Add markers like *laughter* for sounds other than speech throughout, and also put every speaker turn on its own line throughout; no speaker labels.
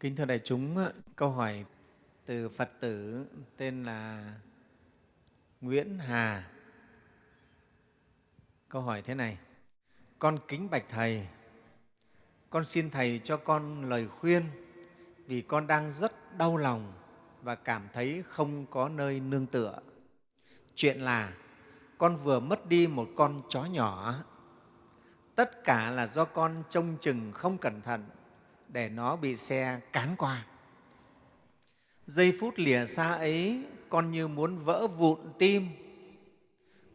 Kính thưa đại chúng, câu hỏi từ Phật tử tên là Nguyễn Hà. Câu hỏi thế này, con kính bạch Thầy, con xin Thầy cho con lời khuyên vì con đang rất đau lòng và cảm thấy không có nơi nương tựa. Chuyện là con vừa mất đi một con chó nhỏ. Tất cả là do con trông chừng không cẩn thận để nó bị xe cán qua. Giây phút lìa xa ấy, con như muốn vỡ vụn tim.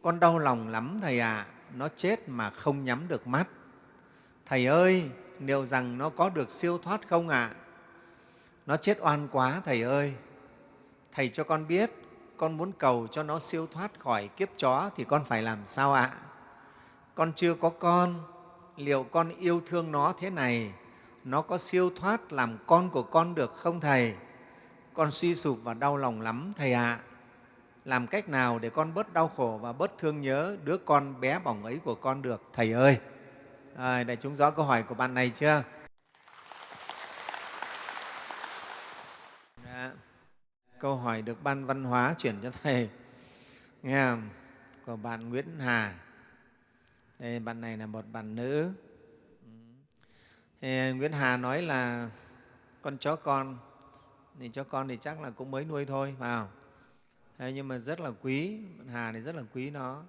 Con đau lòng lắm Thầy ạ, à, nó chết mà không nhắm được mắt. Thầy ơi, liệu rằng nó có được siêu thoát không ạ? À? Nó chết oan quá Thầy ơi. Thầy cho con biết, con muốn cầu cho nó siêu thoát khỏi kiếp chó thì con phải làm sao ạ? À? Con chưa có con, liệu con yêu thương nó thế này nó có siêu thoát làm con của con được không Thầy? Con suy sụp và đau lòng lắm Thầy ạ. À. Làm cách nào để con bớt đau khổ và bớt thương nhớ đứa con bé bỏng ấy của con được Thầy ơi? À, đại chúng rõ câu hỏi của bạn này chưa? Đã. Câu hỏi được Ban Văn hóa chuyển cho Thầy. Nghe không? Của bạn Nguyễn Hà. Đây, bạn này là một bạn nữ thì Nguyễn Hà nói là con chó con, thì chó con thì chắc là cũng mới nuôi thôi vào Thế nhưng mà rất là quý Hà thì rất là quý nó.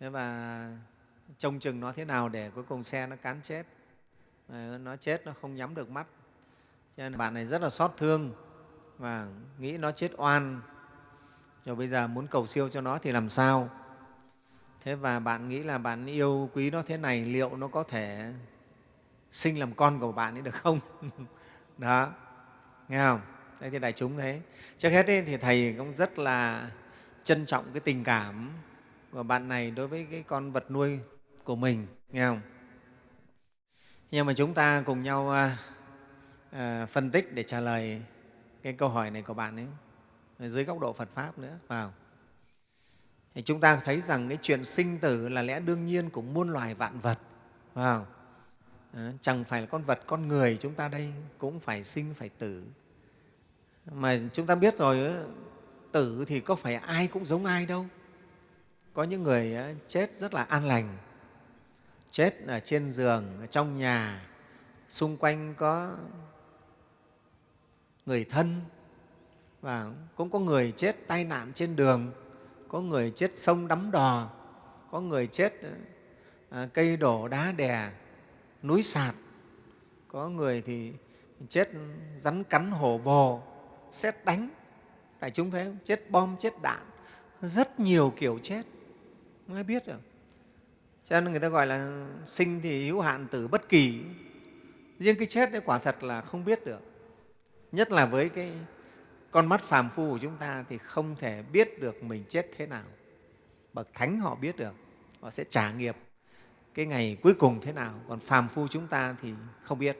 Thế và trông chừng nó thế nào để cuối cùng xe nó cán chết? Nó chết nó không nhắm được mắt. Cho nên bạn này rất là xót thương và nghĩ nó chết oan. Rồi bây giờ muốn cầu siêu cho nó thì làm sao? Thế và bạn nghĩ là bạn yêu quý nó thế này liệu nó có thể sinh làm con của bạn ấy được không? *laughs* Đó. Nghe không? Đây thì đại chúng thế. Trước hết ấy, thì thầy cũng rất là trân trọng cái tình cảm của bạn này đối với cái con vật nuôi của mình nghe không? Nhưng mà chúng ta cùng nhau à, à, phân tích để trả lời cái câu hỏi này của bạn ấy dưới góc độ Phật pháp nữa vào. Thì chúng ta thấy rằng cái chuyện sinh tử là lẽ đương nhiên của muôn loài vạn vật vào. Ờ, chẳng phải là con vật, con người chúng ta đây cũng phải sinh, phải tử. Mà chúng ta biết rồi ờ, tử thì có phải ai cũng giống ai đâu. Có những người ờ, chết rất là an lành, chết ở trên giường, ở trong nhà. Xung quanh có người thân và cũng có người chết tai nạn trên đường, có người chết sông đắm đò, có người chết cây đổ đá đè núi sạt. Có người thì chết rắn cắn hổ vồ xét đánh. Đại chúng thấy không? Chết bom, chết đạn. Rất nhiều kiểu chết. Mới biết được. Cho nên người ta gọi là sinh thì hữu hạn tử bất kỳ. Riêng cái chết đấy quả thật là không biết được. Nhất là với cái con mắt phàm phu của chúng ta thì không thể biết được mình chết thế nào. Bậc thánh họ biết được. Họ sẽ trả nghiệp cái ngày cuối cùng thế nào còn phàm phu chúng ta thì không biết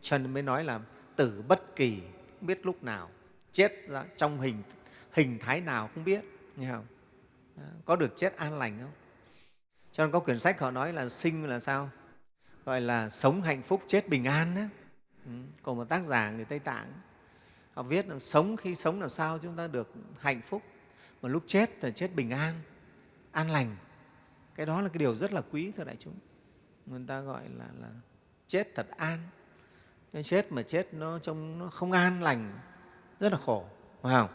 cho nên mới nói là tử bất kỳ, không biết lúc nào, chết trong hình hình thái nào không biết, nghe không đó. có được chết an lành không cho nên có quyển sách họ nói là sinh là sao gọi là sống hạnh phúc, chết bình an đó. Ừ. còn một tác giả người tây tạng, họ viết là sống khi sống làm sao chúng ta được hạnh phúc mà lúc chết là chết bình an an lành cái đó là cái điều rất là quý thưa đại chúng. Người ta gọi là, là chết thật an. Cái chết mà chết nó trông nó không an lành rất là khổ phải không?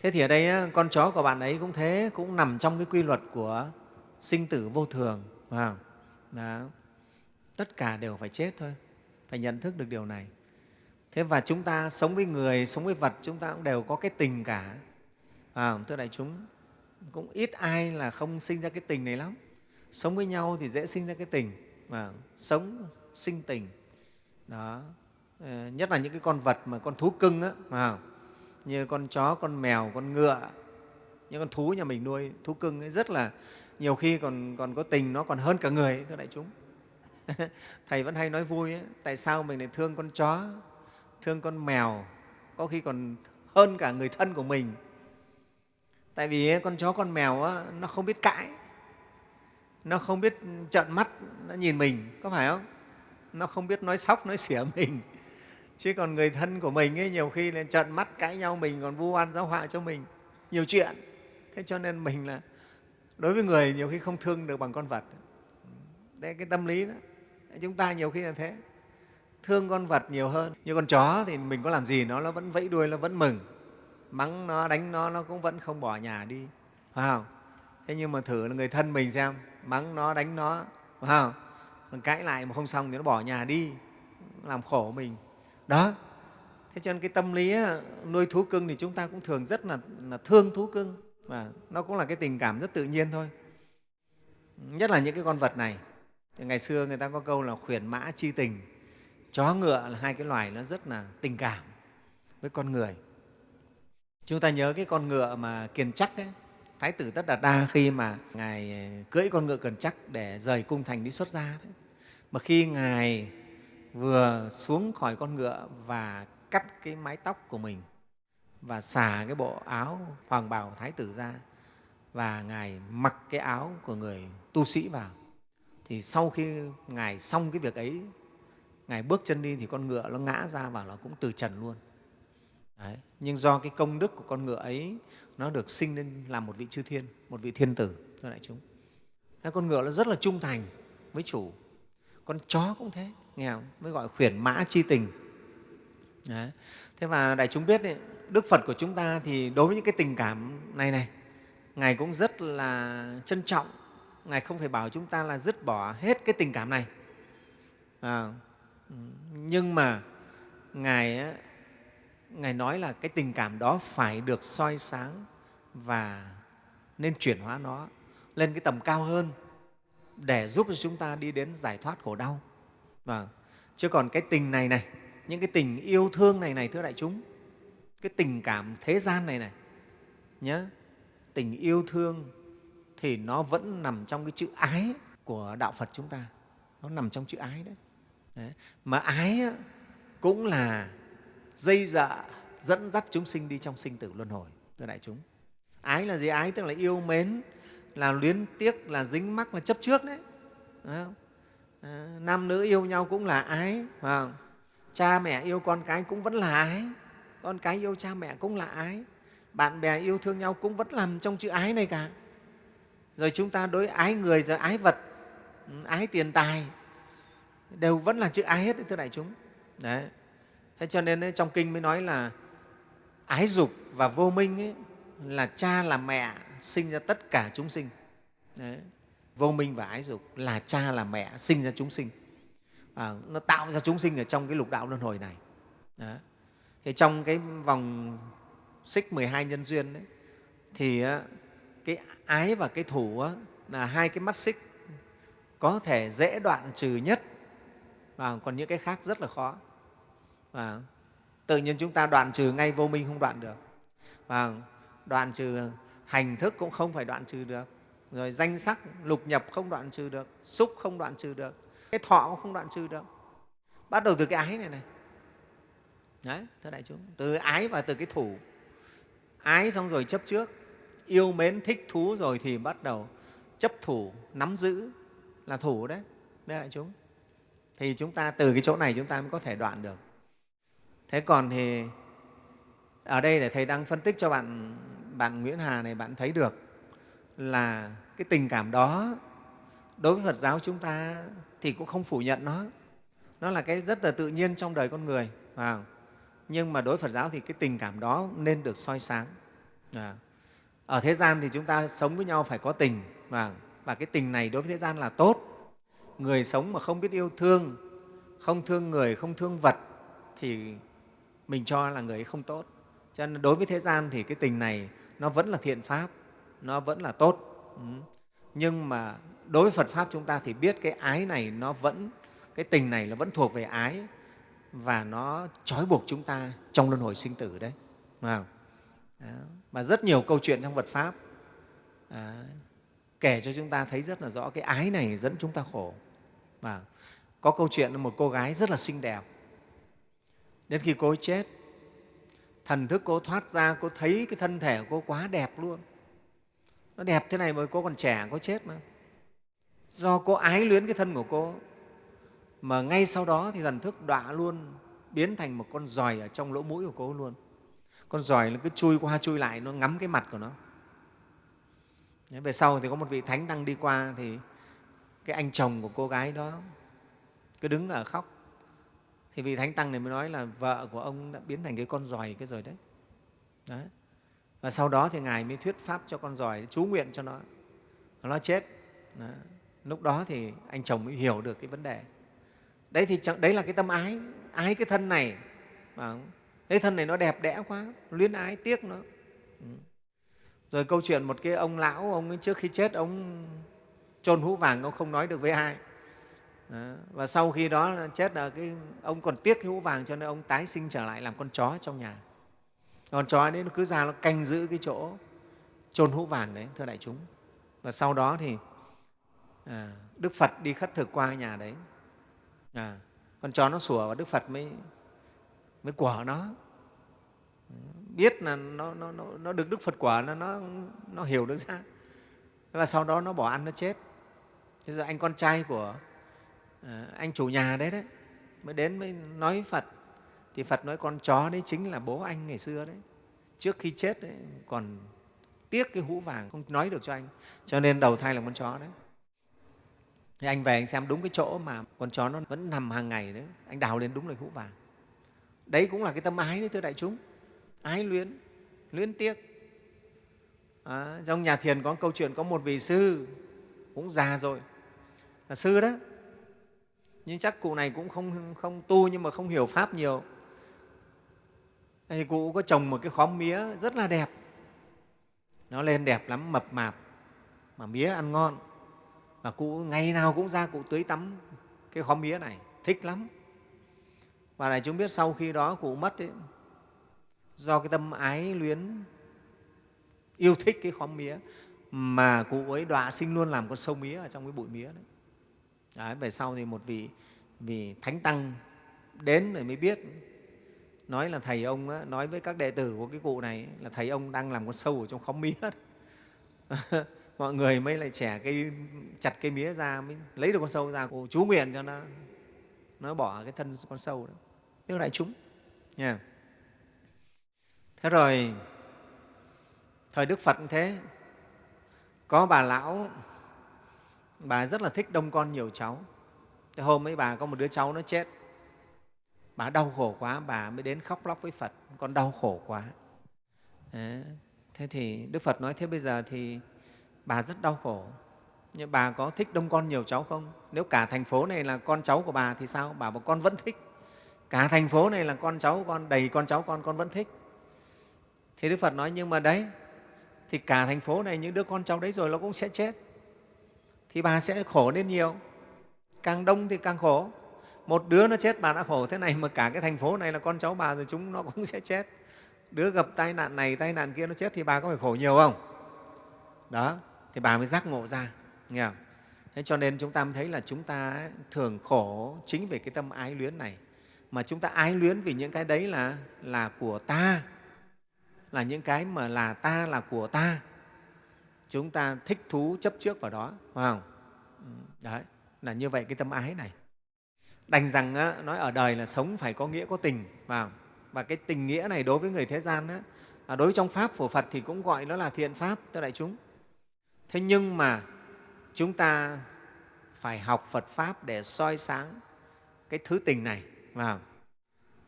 Thế thì ở đây con chó của bạn ấy cũng thế cũng nằm trong cái quy luật của sinh tử vô thường phải không? Đó. tất cả đều phải chết thôi phải nhận thức được điều này. Thế và chúng ta sống với người sống với vật chúng ta cũng đều có cái tình cả à, thưa đại chúng? Cũng ít ai là không sinh ra cái tình này lắm. Sống với nhau thì dễ sinh ra cái tình mà sống sinh tình đó. Ờ, nhất là những cái con vật mà con thú cưng á mà như con chó con mèo con ngựa những con thú nhà mình nuôi thú cưng ấy rất là nhiều khi còn còn có tình nó còn hơn cả người ấy, thưa đại chúng. *laughs* Thầy vẫn hay nói vui ấy, tại sao mình lại thương con chó thương con mèo có khi còn hơn cả người thân của mình? Tại vì con chó con mèo á, nó không biết cãi. Nó không biết trợn mắt nó nhìn mình có phải không? Nó không biết nói sóc nói xỉa *laughs* mình. Chứ còn người thân của mình ấy nhiều khi là trợn mắt cãi nhau mình còn vu oan giáo họa cho mình. Nhiều chuyện. Thế cho nên mình là đối với người nhiều khi không thương được bằng con vật. Đây cái tâm lý đó. Chúng ta nhiều khi là thế. Thương con vật nhiều hơn. Như con chó thì mình có làm gì nó nó vẫn vẫy đuôi nó vẫn mừng mắng nó đánh nó nó cũng vẫn không bỏ nhà đi. Phải không? Thế nhưng mà thử là người thân mình xem mắng nó đánh nó phải không? Còn cãi lại mà không xong thì nó bỏ nhà đi làm khổ mình. Đó. Thế cho nên cái tâm lý nuôi thú cưng thì chúng ta cũng thường rất là, là thương thú cưng. Và nó cũng là cái tình cảm rất tự nhiên thôi. Nhất là những cái con vật này. Ngày xưa người ta có câu là khuyển mã chi tình. Chó ngựa là hai cái loài nó rất là tình cảm với con người chúng ta nhớ cái con ngựa mà kiền chắc ấy, thái tử tất đạt đa khi mà ngài ờ, cưỡi con ngựa kiền chắc để rời cung thành đi xuất gia đấy. mà khi ngài vừa xuống khỏi con ngựa và cắt cái mái tóc của mình và xả cái bộ áo hoàng bào thái tử ra và ngài mặc cái áo của người tu sĩ vào thì sau khi ngài xong cái việc ấy ngài bước chân đi thì con ngựa nó ngã ra và nó cũng từ trần luôn Đấy. nhưng do cái công đức của con ngựa ấy nó được sinh lên làm một vị chư thiên một vị thiên tử thưa đại chúng Đấy, con ngựa nó rất là trung thành với chủ con chó cũng thế nghe không? mới gọi khuyển mã chi tình Đấy. thế và đại chúng biết đấy, đức phật của chúng ta thì đối với những cái tình cảm này này ngài cũng rất là trân trọng ngài không phải bảo chúng ta là dứt bỏ hết cái tình cảm này à, ừ, nhưng mà ngài ngài nói là cái tình cảm đó phải được soi sáng và nên chuyển hóa nó lên cái tầm cao hơn để giúp cho chúng ta đi đến giải thoát khổ đau. Và chứ còn cái tình này này những cái tình yêu thương này này thưa đại chúng cái tình cảm thế gian này này nhớ tình yêu thương thì nó vẫn nằm trong cái chữ ái của đạo phật chúng ta. Nó nằm trong chữ ái đấy, đấy. mà ái cũng là dây dạ dẫn dắt chúng sinh đi trong sinh tử luân hồi thưa đại chúng. Ái là gì? Ái tức là yêu mến là luyến tiếc là dính mắc là chấp trước đấy. Không? À, nam nữ yêu nhau cũng là ái phải không? cha mẹ yêu con cái cũng vẫn là ái con cái yêu cha mẹ cũng là ái bạn bè yêu thương nhau cũng vẫn nằm trong chữ ái này cả. Rồi chúng ta đối ái người rồi ái vật ừ, ái tiền tài đều vẫn là chữ ái hết đấy, thưa đại chúng. Đấy thế cho nên trong kinh mới nói là ái dục và vô minh ấy, là cha là mẹ sinh ra tất cả chúng sinh đấy. vô minh và ái dục là cha là mẹ sinh ra chúng sinh à, nó tạo ra chúng sinh ở trong cái lục đạo luân hồi này đấy. thì trong cái vòng xích 12 nhân duyên ấy, thì cái ái và cái thủ là hai cái mắt xích có thể dễ đoạn trừ nhất và còn những cái khác rất là khó và tự nhiên chúng ta đoạn trừ ngay vô minh không đoạn được. Và đoạn trừ hành thức cũng không phải đoạn trừ được. Rồi danh sắc, lục nhập không đoạn trừ được. Xúc không đoạn trừ được. Cái thọ cũng không đoạn trừ được. Bắt đầu từ cái ái này này. Đấy, thưa đại chúng. Từ ái và từ cái thủ. Ái xong rồi chấp trước. Yêu mến, thích thú rồi thì bắt đầu chấp thủ, nắm giữ là thủ đấy. Đây đại chúng. Thì chúng ta từ cái chỗ này chúng ta mới có thể đoạn được thế còn thì ở đây để thầy đang phân tích cho bạn bạn Nguyễn Hà này bạn thấy được là cái tình cảm đó đối với Phật giáo chúng ta thì cũng không phủ nhận nó. Nó là cái rất là tự nhiên trong đời con người à, nhưng mà đối với Phật giáo thì cái tình cảm đó nên được soi sáng. À, ở thế gian thì chúng ta sống với nhau phải có tình và, và cái tình này đối với thế gian là tốt. Người sống mà không biết yêu thương không thương người không thương vật thì mình cho là người ấy không tốt. Cho nên đối với thế gian thì cái tình này nó vẫn là thiện pháp nó vẫn là tốt. Ừ. Nhưng mà đối với phật pháp chúng ta thì biết cái ái này nó vẫn cái tình này nó vẫn thuộc về ái và nó trói buộc chúng ta trong luân hồi sinh tử đấy. Mà rất nhiều câu chuyện trong Phật pháp à, kể cho chúng ta thấy rất là rõ cái ái này dẫn chúng ta khổ. Và có câu chuyện một cô gái rất là xinh đẹp đến khi cô ấy chết, thần thức cô thoát ra, cô thấy cái thân thể của cô quá đẹp luôn. Nó đẹp thế này mà cô còn trẻ, cô chết mà. Do cô ái luyến cái thân của cô, mà ngay sau đó thì thần thức đọa luôn, biến thành một con giòi ở trong lỗ mũi của cô luôn. Con giòi nó cứ chui qua, chui lại, nó ngắm cái mặt của nó. Về sau thì có một vị thánh đang đi qua thì cái anh chồng của cô gái đó cứ đứng ở khóc thì vị thánh tăng này mới nói là vợ của ông đã biến thành cái con giòi cái rồi đấy. đấy. Và sau đó thì ngài mới thuyết pháp cho con giòi, chú nguyện cho nó. Nó chết. Đấy. lúc đó thì anh chồng mới hiểu được cái vấn đề. Đấy thì đấy là cái tâm ái. Ái cái thân này. Cái thân này nó đẹp đẽ quá. Luyến ái, tiếc nó. Ừ. Rồi câu chuyện một cái ông lão, ông ấy trước khi chết, ông chôn hũ vàng, ông không nói được với ai và sau khi đó chết là cái ông còn tiếc cái hũ vàng cho nên ông tái sinh trở lại làm con chó trong nhà. Con chó đấy nó cứ ra nó canh giữ cái chỗ chôn hũ vàng đấy thưa đại chúng. Và sau đó thì à, đức phật đi khất thực qua nhà đấy. À, con chó nó sủa và đức phật mới mới quả nó. Biết là nó, nó, nó, nó được đức phật quả nó, nó, nó hiểu được ra. Và sau đó nó bỏ ăn nó chết. Thế giờ anh con trai của à, anh chủ nhà đấy đấy mới đến mới nói với phật. Thì phật nói con chó đấy chính là bố anh ngày xưa đấy. Trước khi chết đấy, còn tiếc cái hũ vàng không nói được cho anh. Cho nên đầu thai là con chó đấy. Thì anh về anh xem đúng cái chỗ mà con chó nó vẫn nằm hàng ngày đấy anh đào lên đúng là hũ vàng. Đấy cũng là cái tâm ái đấy thưa đại chúng. Ái luyến luyến tiếc. À, trong nhà thiền có câu chuyện có một vị sư cũng già rồi. Là sư đó nhưng chắc cụ này cũng không, không tu nhưng mà không hiểu pháp nhiều. Thì cụ có trồng một cái khóm mía rất là đẹp. Nó lên đẹp lắm mập mạp mà mía ăn ngon. Và cụ ngày nào cũng ra cụ tưới tắm cái khóm mía này thích lắm. Và này chúng biết sau khi đó cụ mất ấy, do cái tâm ái luyến yêu thích cái khóm mía mà cụ ấy đọa sinh luôn làm con sâu mía ở trong cái bụi mía đấy đấy về sau thì một vị vị thánh tăng đến rồi mới biết nói là thầy ông á, nói với các đệ tử của cái cụ này là thầy ông đang làm con sâu ở trong khóm mía *laughs* mọi người mới lại trẻ cây chặt cây mía ra mới lấy được con sâu ra cụ chú nguyện cho nó nó bỏ cái thân con sâu đó. Tức đại chúng. Nha. Thế rồi thời đức phật cũng thế. Có bà lão bà rất là thích đông con nhiều cháu. Thế hôm ấy bà có một đứa cháu nó chết. Bà đau khổ quá, bà mới đến khóc lóc với phật. Con đau khổ quá. Đấy. thế thì đức phật nói thế bây giờ thì bà rất đau khổ. Nhưng bà có thích đông con nhiều cháu không? Nếu cả thành phố này là con cháu của bà thì sao? Bà bảo con vẫn thích. Cả thành phố này là con cháu con, đầy con cháu con con vẫn thích. Thì đức phật nói, nhưng mà đấy, thì cả thành phố này những đứa con cháu đấy rồi nó cũng sẽ chết thì bà sẽ khổ lên nhiều. Càng đông thì càng khổ. Một đứa nó chết, bà đã khổ thế này mà cả cái thành phố này là con cháu bà rồi chúng nó cũng *laughs* sẽ chết. Đứa gặp tai nạn này, tai nạn kia nó chết thì bà có phải khổ nhiều không? Đó, thì bà mới giác ngộ ra, nghe không? thế cho nên chúng ta mới thấy là chúng ta thường khổ chính vì cái tâm ái luyến này. Mà chúng ta ái luyến vì những cái đấy là là của ta. Là những cái mà là ta là của ta chúng ta thích thú chấp trước vào đó phải không? Ừ, đấy là như vậy cái tâm ái này. Đành rằng á, nói ở đời là sống phải có nghĩa có tình vào và cái tình nghĩa này đối với người thế gian á, à, đối với trong pháp của phật thì cũng gọi nó là thiện pháp tức đại chúng. Thế nhưng mà chúng ta phải học phật pháp để soi sáng cái thứ tình này vào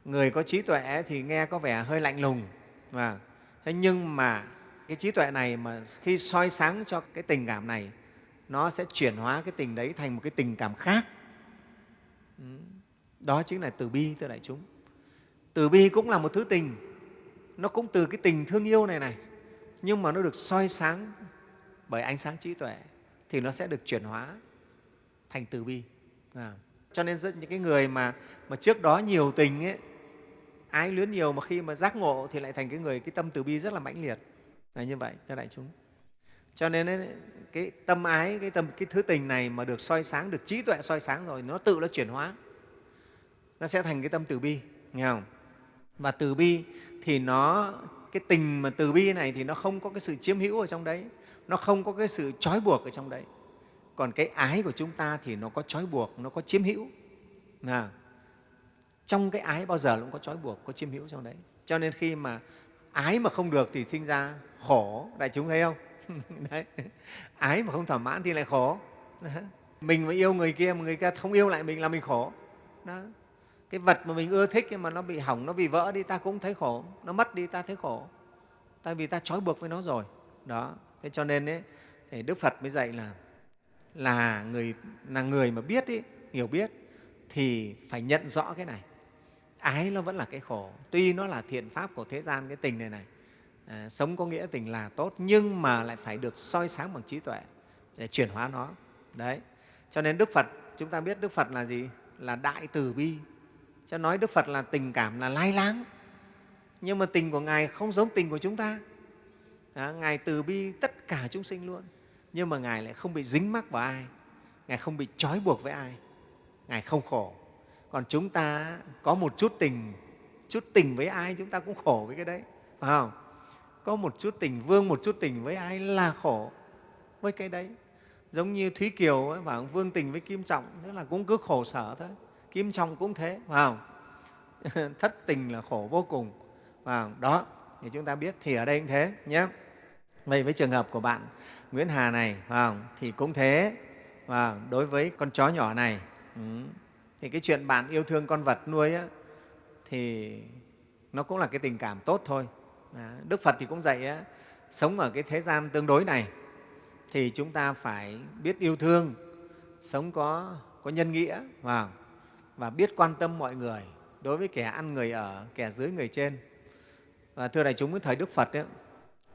người có trí tuệ thì nghe có vẻ hơi lạnh lùng và thế nhưng mà cái trí tuệ này mà khi soi sáng cho cái tình cảm này nó sẽ chuyển hóa cái tình đấy thành một cái tình cảm khác. Ừ, đó chính là từ bi thưa đại chúng. Từ bi cũng là một thứ tình. Nó cũng từ cái tình thương yêu này này. Nhưng mà nó được soi sáng bởi ánh sáng trí tuệ thì nó sẽ được chuyển hóa thành từ bi. À. cho nên rất những cái người mà mà trước đó nhiều tình ấy, ái luyến nhiều mà khi mà giác ngộ thì lại thành cái người cái tâm từ bi rất là mãnh liệt là như vậy thưa đại chúng. Cho nên ấy, cái tâm ái cái tâm cái thứ tình này mà được soi sáng được trí tuệ soi sáng rồi nó tự nó chuyển hóa. Nó sẽ thành cái tâm từ bi nghe không? Và từ bi thì nó cái tình mà từ bi này thì nó không có cái sự chiếm hữu ở trong đấy. Nó không có cái sự trói buộc ở trong đấy. Còn cái ái của chúng ta thì nó có trói buộc nó có chiếm hữu. À, trong cái ái bao giờ cũng có trói buộc có chiếm hữu trong đấy. Cho nên khi mà ái mà không được thì sinh ra khổ. Đại chúng thấy không? *laughs* Đấy. ái mà không thỏa mãn thì lại khổ. Mình mà yêu người kia mà người kia không yêu lại mình là mình khổ. Đó. Cái vật mà mình ưa thích nhưng mà nó bị hỏng nó bị vỡ đi ta cũng thấy khổ. Nó mất đi ta thấy khổ. Tại vì ta trói buộc với nó rồi. Đó. Thế cho nên ấy, thì đức phật mới dạy là là người là người mà biết ý, hiểu biết thì phải nhận rõ cái này ái nó vẫn là cái khổ. Tuy nó là thiện pháp của thế gian cái tình này này à, sống có nghĩa tình là tốt nhưng mà lại phải được soi sáng bằng trí tuệ để chuyển hóa nó. Đấy. Cho nên đức phật chúng ta biết đức phật là gì? Là đại từ bi. Cho nói đức phật là tình cảm là lai láng. Nhưng mà tình của ngài không giống tình của chúng ta. À, ngài từ bi tất cả chúng sinh luôn. Nhưng mà ngài lại không bị dính mắc vào ai. Ngài không bị trói buộc với ai. Ngài không khổ còn chúng ta có một chút tình chút tình với ai chúng ta cũng khổ với cái đấy phải không? Có một chút tình vương một chút tình với ai là khổ với cái đấy. Giống như thúy kiều ấy, và vương tình với kim trọng tức là cũng cứ khổ sở thôi. Kim trọng cũng thế phải không? *laughs* Thất tình là khổ vô cùng và đó thì chúng ta biết thì ở đây cũng thế nhé. Vậy với trường hợp của bạn nguyễn hà này phải không? thì cũng thế và đối với con chó nhỏ này ừ, thì cái chuyện bạn yêu thương con vật nuôi á, thì nó cũng là cái tình cảm tốt thôi. Đức phật thì cũng dạy á, sống ở cái thế gian tương đối này thì chúng ta phải biết yêu thương sống có, có nhân nghĩa và, và biết quan tâm mọi người đối với kẻ ăn người ở kẻ dưới người trên. Và thưa đại chúng cái thời đức phật ấy,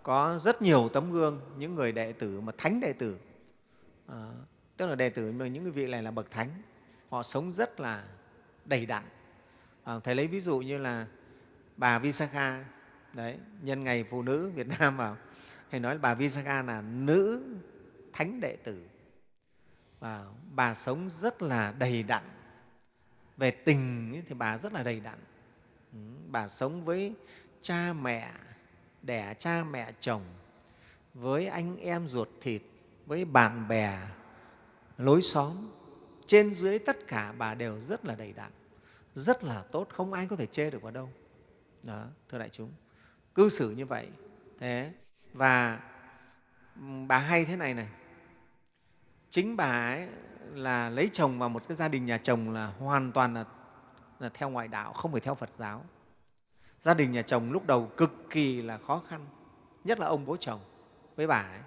có rất nhiều tấm gương những người đệ tử mà thánh đệ tử. À, tức là đệ tử mà những cái vị này là bậc thánh họ sống rất là đầy đặn. À, thầy lấy ví dụ như là bà Visakha đấy nhân ngày phụ nữ Việt Nam vào thầy nói là bà Visakha là nữ thánh đệ tử. Và bà sống rất là đầy đặn. Về tình thì bà rất là đầy đặn. Ừ, bà sống với cha mẹ đẻ cha mẹ chồng với anh em ruột thịt với bạn bè lối xóm trên dưới tất cả bà đều rất là đầy đặn rất là tốt không ai có thể chê được vào đâu. Đó thưa đại chúng. Cư xử như vậy thế và bà hay thế này này. Chính bà ấy là lấy chồng vào một cái gia đình nhà chồng là hoàn toàn là, là theo ngoại đạo không phải theo phật giáo. Gia đình nhà chồng lúc đầu cực kỳ là khó khăn nhất là ông bố chồng với bà ấy.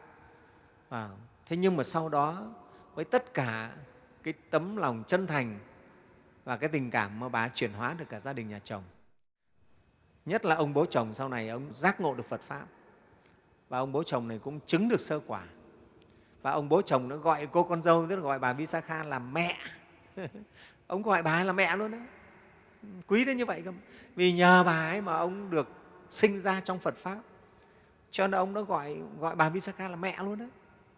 À, thế nhưng mà sau đó với tất cả cái tấm lòng chân thành và cái tình cảm mà bà chuyển hóa được cả gia đình nhà chồng. Nhất là ông bố chồng sau này ông giác ngộ được phật pháp. Và ông bố chồng này cũng chứng được sơ quả. Và ông bố chồng nó gọi cô con dâu, tức là gọi bà Visakha là mẹ. *laughs* Ông gọi bà là mẹ luôn đấy. Quý đến như vậy cơ vì nhờ bà ấy mà ông được sinh ra trong Phật pháp. Cho nên ông đã gọi gọi bà Visakha là mẹ luôn đấy.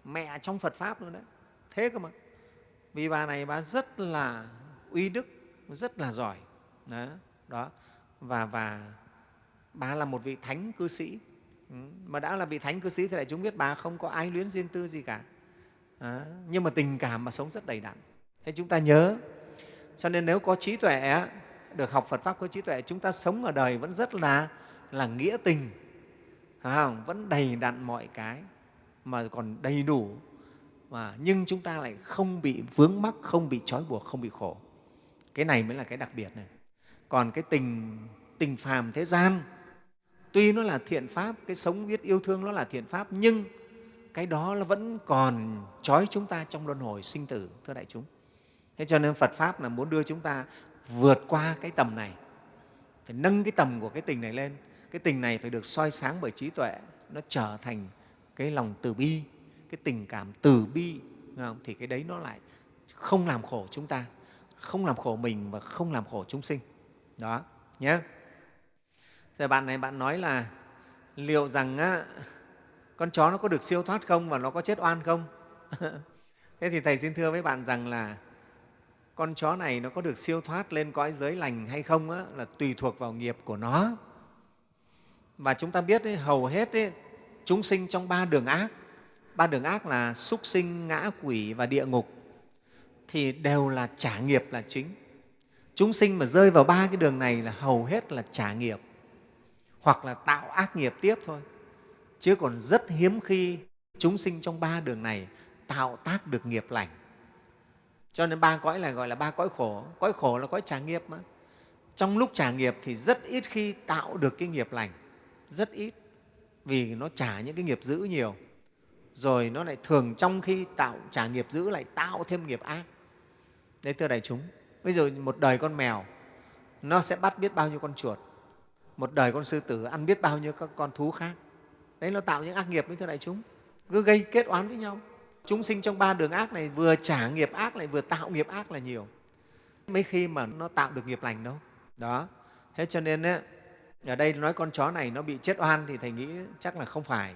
Mẹ trong Phật pháp luôn đấy. Thế cơ mà vì bà này bà rất là uy đức rất là giỏi đó, đó. và và bà là một vị thánh cư sĩ ừ, mà đã là vị thánh cư sĩ thì đại chúng biết bà không có ai luyến riêng tư gì cả đó. nhưng mà tình cảm mà sống rất đầy đặn thế chúng ta nhớ cho nên nếu có trí tuệ được học Phật pháp có trí tuệ chúng ta sống ở đời vẫn rất là là nghĩa tình không? vẫn đầy đặn mọi cái mà còn đầy đủ mà nhưng chúng ta lại không bị vướng mắc, không bị trói buộc, không bị khổ. Cái này mới là cái đặc biệt này. Còn cái tình tình phàm thế gian, tuy nó là thiện pháp, cái sống biết yêu thương nó là thiện pháp, nhưng cái đó nó vẫn còn trói chúng ta trong luân hồi sinh tử, thưa đại chúng. Thế cho nên phật pháp là muốn đưa chúng ta vượt qua cái tầm này. Phải nâng cái tầm của cái tình này lên. Cái tình này phải được soi sáng bởi trí tuệ, nó trở thành cái lòng từ bi cái tình cảm từ bi không? thì cái đấy nó lại không làm khổ chúng ta không làm khổ mình và không làm khổ chúng sinh. Đó nhé rồi bạn này bạn nói là liệu rằng á, con chó nó có được siêu thoát không và nó có chết oan không? *laughs* Thế thì thầy xin thưa với bạn rằng là con chó này nó có được siêu thoát lên cõi giới lành hay không á, là tùy thuộc vào nghiệp của nó. Và chúng ta biết ấy, hầu hết ấy, chúng sinh trong ba đường ác ba đường ác là súc sinh, ngã quỷ và địa ngục, thì đều là trả nghiệp là chính. Chúng sinh mà rơi vào ba cái đường này là hầu hết là trả nghiệp, hoặc là tạo ác nghiệp tiếp thôi. Chứ còn rất hiếm khi chúng sinh trong ba đường này tạo tác được nghiệp lành. Cho nên ba cõi này gọi là ba cõi khổ. Cõi khổ là cõi trả nghiệp mà. Trong lúc trả nghiệp thì rất ít khi tạo được cái nghiệp lành. Rất ít, vì nó trả những cái nghiệp dữ nhiều rồi nó lại thường trong khi tạo trả nghiệp dữ lại tạo thêm nghiệp ác. Đấy thưa đại chúng bây giờ một đời con mèo nó sẽ bắt biết bao nhiêu con chuột. Một đời con sư tử ăn biết bao nhiêu các con thú khác. Đấy nó tạo những ác nghiệp với thưa đại chúng. Cứ gây kết oán với nhau. Chúng sinh trong ba đường ác này vừa trả nghiệp ác lại vừa tạo nghiệp ác là nhiều. Mấy khi mà nó tạo được nghiệp lành đâu. Đó. Thế cho nên ấy, ở đây nói con chó này nó bị chết oan thì thầy nghĩ chắc là không phải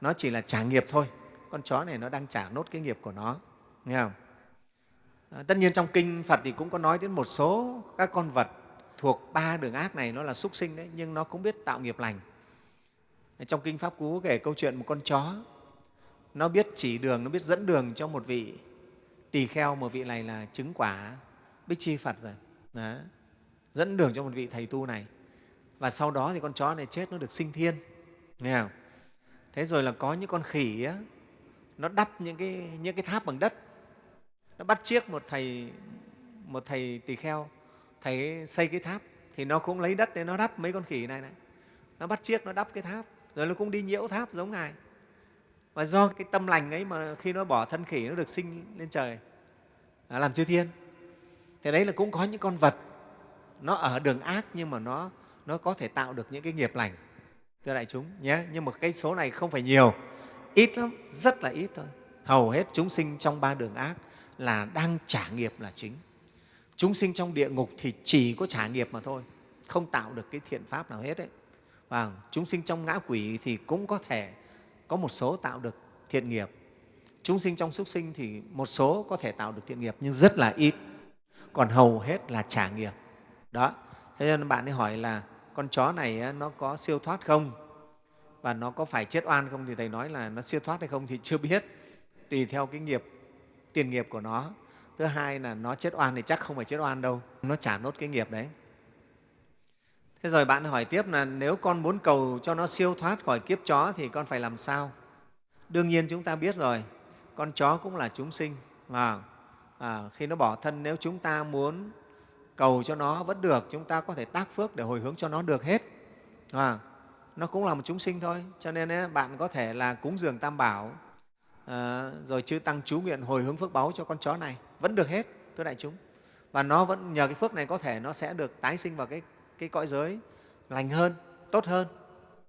nó chỉ là trả nghiệp thôi. Con chó này nó đang trả nốt cái nghiệp của nó. Nghe không? À, tất nhiên trong kinh phật thì cũng có nói đến một số các con vật thuộc ba đường ác này nó là súc sinh đấy nhưng nó cũng biết tạo nghiệp lành. À, trong kinh pháp cú kể câu chuyện một con chó. Nó biết chỉ đường nó biết dẫn đường cho một vị tỳ kheo một vị này là chứng quả bích chi phật rồi. Đó. dẫn đường cho một vị thầy tu này. Và sau đó thì con chó này chết nó được sinh thiên. Nghe không? Thế rồi là có những con khỉ á, nó đắp những cái, những cái tháp bằng đất. Nó bắt chiếc một thầy một thầy tỳ kheo thầy xây cái tháp thì nó cũng lấy đất để nó đắp mấy con khỉ này này. Nó bắt chiếc nó đắp cái tháp rồi nó cũng đi nhiễu tháp giống ngài. Và do cái tâm lành ấy mà khi nó bỏ thân khỉ nó được sinh lên trời à, làm chư thiên. Thì đấy là cũng có những con vật nó ở đường ác nhưng mà nó nó có thể tạo được những cái nghiệp lành thưa đại chúng nhé, nhưng mà cái số này không phải nhiều. Ít lắm, rất là ít thôi. Hầu hết chúng sinh trong ba đường ác là đang trả nghiệp là chính. Chúng sinh trong địa ngục thì chỉ có trả nghiệp mà thôi, không tạo được cái thiện pháp nào hết đấy và chúng sinh trong ngã quỷ thì cũng có thể có một số tạo được thiện nghiệp. Chúng sinh trong súc sinh thì một số có thể tạo được thiện nghiệp, nhưng rất là ít. Còn hầu hết là trả nghiệp. Đó, thế nên bạn ấy hỏi là con chó này nó có siêu thoát không? Và nó có phải chết oan không thì thầy nói là nó siêu thoát hay không thì chưa biết. Tùy theo cái nghiệp tiền nghiệp của nó. Thứ hai là nó chết oan thì chắc không phải chết oan đâu. Nó trả nốt cái nghiệp đấy. Thế rồi bạn hỏi tiếp là nếu con muốn cầu cho nó siêu thoát khỏi kiếp chó thì con phải làm sao? Đương nhiên chúng ta biết rồi. Con chó cũng là chúng sinh. Và à, khi nó bỏ thân nếu chúng ta muốn cầu cho nó vẫn được chúng ta có thể tác phước để hồi hướng cho nó được hết. À, nó cũng là một chúng sinh thôi cho nên ấy, bạn có thể là cúng dường tam bảo à, rồi chư tăng chú nguyện hồi hướng phước báu cho con chó này vẫn được hết thưa đại chúng. Và nó vẫn nhờ cái phước này có thể nó sẽ được tái sinh vào cái, cái cõi giới lành hơn tốt hơn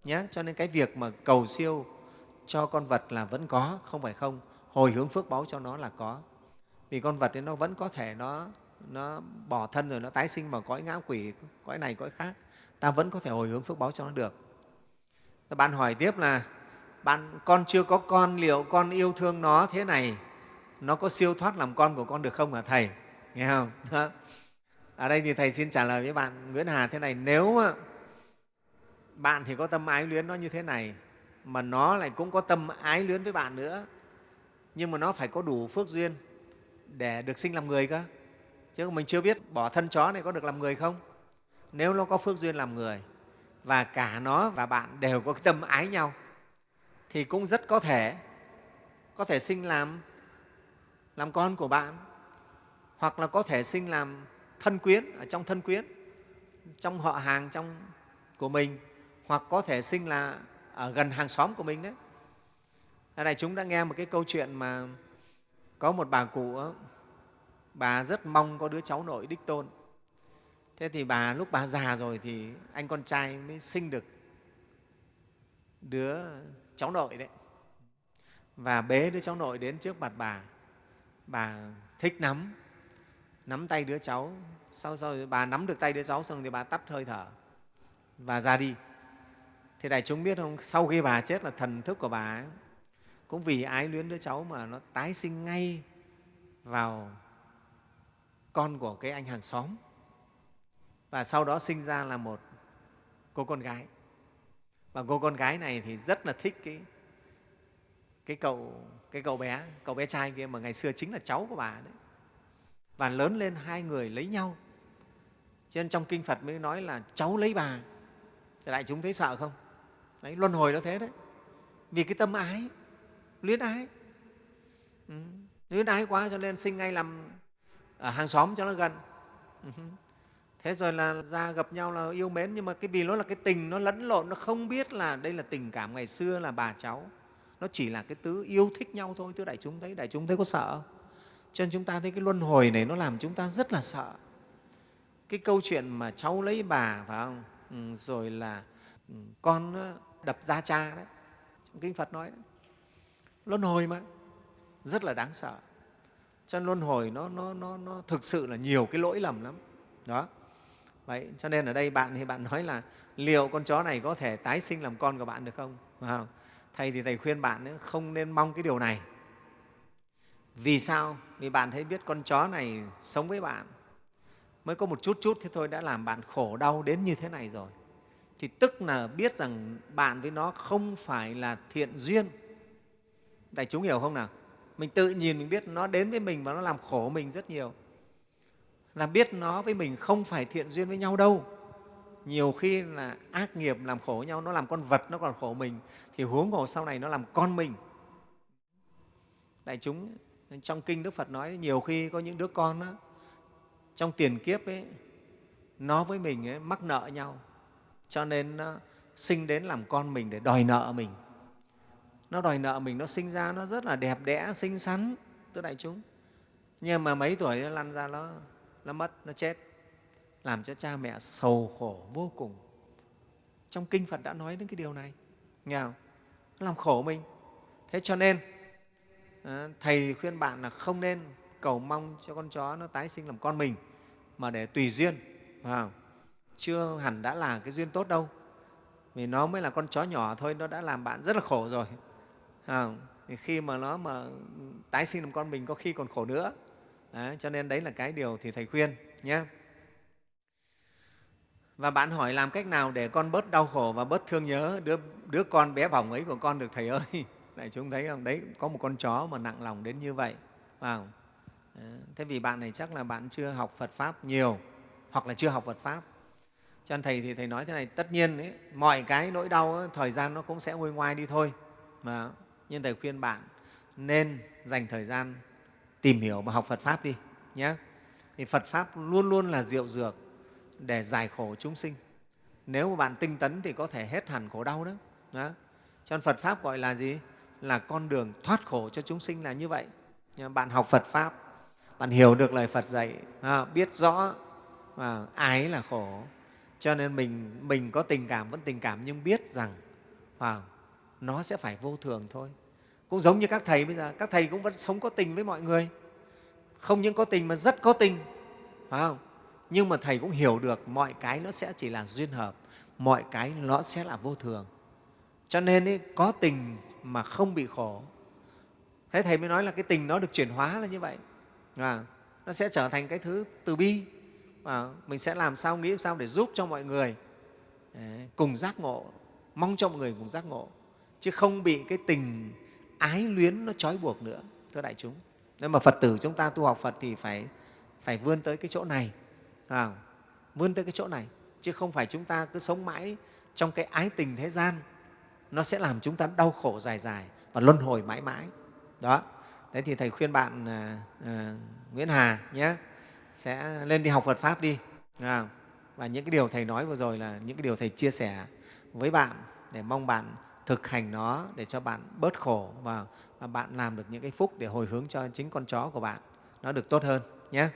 nhé. Cho nên cái việc mà cầu siêu cho con vật là vẫn có không phải không. Hồi hướng phước báu cho nó là có. Vì con vật ấy nó vẫn có thể nó nó bỏ thân rồi nó tái sinh vào cõi ngã quỷ, cõi này, cõi khác, ta vẫn có thể hồi hướng phước báo cho nó được. Bạn hỏi tiếp là, bạn, con chưa có con, liệu con yêu thương nó thế này, nó có siêu thoát làm con của con được không hả thầy? Nghe không? Ở đây thì thầy xin trả lời với bạn nguyễn hà thế này, nếu bạn thì có tâm ái luyến nó như thế này, mà nó lại cũng có tâm ái luyến với bạn nữa, nhưng mà nó phải có đủ phước duyên để được sinh làm người cơ chứ mình chưa biết bỏ thân chó này có được làm người không? Nếu nó có phước duyên làm người, và cả nó và bạn đều có cái tâm ái nhau, thì cũng rất có thể có thể sinh làm làm con của bạn, hoặc là có thể sinh làm thân quyến ở trong thân quyến, trong họ hàng trong của mình, hoặc có thể sinh là ở gần hàng xóm của mình đấy. Ở đây chúng đã nghe một cái câu chuyện mà có một bà cụ bà rất mong có đứa cháu nội đích tôn. Thế thì bà lúc bà già rồi thì anh con trai mới sinh được đứa cháu nội đấy. Và bế đứa cháu nội đến trước mặt bà. Bà thích nắm nắm tay đứa cháu. Sau rồi bà nắm được tay đứa cháu xong thì bà tắt hơi thở và ra đi. Thì đại chúng biết không sau khi bà chết là thần thức của bà ấy, cũng vì ái luyến đứa cháu mà nó tái sinh ngay vào con của cái anh hàng xóm. Và sau đó sinh ra là một cô con gái. Và cô con gái này thì rất là thích cái cái cậu cái cậu bé cậu bé trai kia mà ngày xưa chính là cháu của bà đấy. Và lớn lên hai người lấy nhau. Cho nên trong kinh phật mới nói là cháu lấy bà. Thì đại chúng thấy sợ không? Đấy, luân hồi nó thế đấy. Vì cái tâm ái, luyến ái. Ừ. luyến ái quá cho nên sinh ngay làm ở hàng xóm cho nó gần. Ừ. thế rồi là ra gặp nhau là yêu mến nhưng mà cái vì nó là cái tình nó lẫn lộn nó không biết là đây là tình cảm ngày xưa là bà cháu. Nó chỉ là cái tứ yêu thích nhau thôi thưa đại chúng thấy đại chúng thấy có sợ. Cho nên chúng ta thấy cái luân hồi này nó làm chúng ta rất là sợ. Cái câu chuyện mà cháu lấy bà phải không? Ừ, rồi là ừ, con đập ra cha đấy. Trong kinh phật nói đấy. Luân hồi mà rất là đáng sợ cho nên luân hồi nó, nó, nó, nó thực sự là nhiều cái lỗi lầm lắm. Đó. Vậy cho nên ở đây bạn thì bạn nói là liệu con chó này có thể tái sinh làm con của bạn được không, không? thầy thì thầy khuyên bạn không nên mong cái điều này. Vì sao? Vì bạn thấy biết con chó này sống với bạn mới có một chút chút thế thôi đã làm bạn khổ đau đến như thế này rồi. Thì tức là biết rằng bạn với nó không phải là thiện duyên. Đại chúng hiểu không nào? Mình tự nhìn mình biết nó đến với mình và nó làm khổ mình rất nhiều. Là biết nó với mình không phải thiện duyên với nhau đâu. Nhiều khi là ác nghiệp làm khổ nhau nó làm con vật nó còn khổ mình thì huống hồ sau này nó làm con mình. Đại chúng trong kinh đức phật nói nhiều khi có những đứa con đó, trong tiền kiếp ấy, nó với mình ấy, mắc nợ nhau cho nên nó sinh đến làm con mình để đòi nợ mình nó đòi nợ mình, nó sinh ra nó rất là đẹp đẽ, xinh xắn, thưa đại chúng. Nhưng mà mấy tuổi nó lăn ra nó nó mất, nó chết. Làm cho cha mẹ sầu khổ vô cùng. Trong kinh phật đã nói đến cái điều này. Nghe không? nó làm khổ mình. Thế cho nên ờ, thầy khuyên bạn là không nên cầu mong cho con chó nó tái sinh làm con mình, mà để tùy duyên, phải không? chưa hẳn đã là cái duyên tốt đâu. Vì nó mới là con chó nhỏ thôi, nó đã làm bạn rất là khổ rồi à, thì khi mà nó mà tái sinh làm con mình có khi còn khổ nữa. À, cho nên đấy là cái điều thì thầy khuyên nhé. Và bạn hỏi làm cách nào để con bớt đau khổ và bớt thương nhớ đứa, đứa con bé bỏng ấy của con được thầy ơi? *laughs* Đại chúng thấy không? Đấy có một con chó mà nặng lòng đến như vậy. Vào thế vì bạn này chắc là bạn chưa học phật pháp nhiều hoặc là chưa học phật pháp. Cho nên thầy thì thầy nói thế này tất nhiên ấy, mọi cái nỗi đau ấy, thời gian nó cũng sẽ nguôi ngoai đi thôi. Mà nhưng thầy khuyên bạn nên dành thời gian tìm hiểu và học phật pháp đi nhé. Thì phật pháp luôn luôn là diệu dược để giải khổ chúng sinh. Nếu mà bạn tinh tấn thì có thể hết hẳn khổ đau đó, đó. cho nên phật pháp gọi là gì? Là con đường thoát khổ cho chúng sinh là như vậy. Bạn học phật pháp bạn hiểu được lời phật dạy à, biết rõ và ái là khổ. Cho nên mình, mình có tình cảm vẫn tình cảm nhưng biết rằng wow, nó sẽ phải vô thường thôi. Cũng giống như các thầy bây giờ các thầy cũng vẫn sống có tình với mọi người. Không những có tình mà rất có tình phải không? Nhưng mà thầy cũng hiểu được mọi cái nó sẽ chỉ là duyên hợp mọi cái nó sẽ là vô thường. Cho nên ý, có tình mà không bị khổ. Thế thầy mới nói là cái tình nó được chuyển hóa là như vậy. À, nó sẽ trở thành cái thứ từ bi. À, mình sẽ làm sao nghĩ sao để giúp cho mọi người. Đấy, cùng giác ngộ mong cho mọi người cùng giác ngộ chứ không bị cái tình ái luyến nó trói buộc nữa thưa đại chúng. Nên mà phật tử chúng ta tu học phật thì phải phải vươn tới cái chỗ này à, vươn tới cái chỗ này chứ không phải chúng ta cứ sống mãi trong cái ái tình thế gian. Nó sẽ làm chúng ta đau khổ dài dài và luân hồi mãi mãi. Đó. Đấy thì thầy khuyên bạn à, à, nguyễn hà nhé sẽ lên đi học phật pháp đi à, và những cái điều thầy nói vừa rồi là những cái điều thầy chia sẻ với bạn để mong bạn thực hành nó để cho bạn bớt khổ và, bạn làm được những cái phúc để hồi hướng cho chính con chó của bạn. Nó được tốt hơn nhé.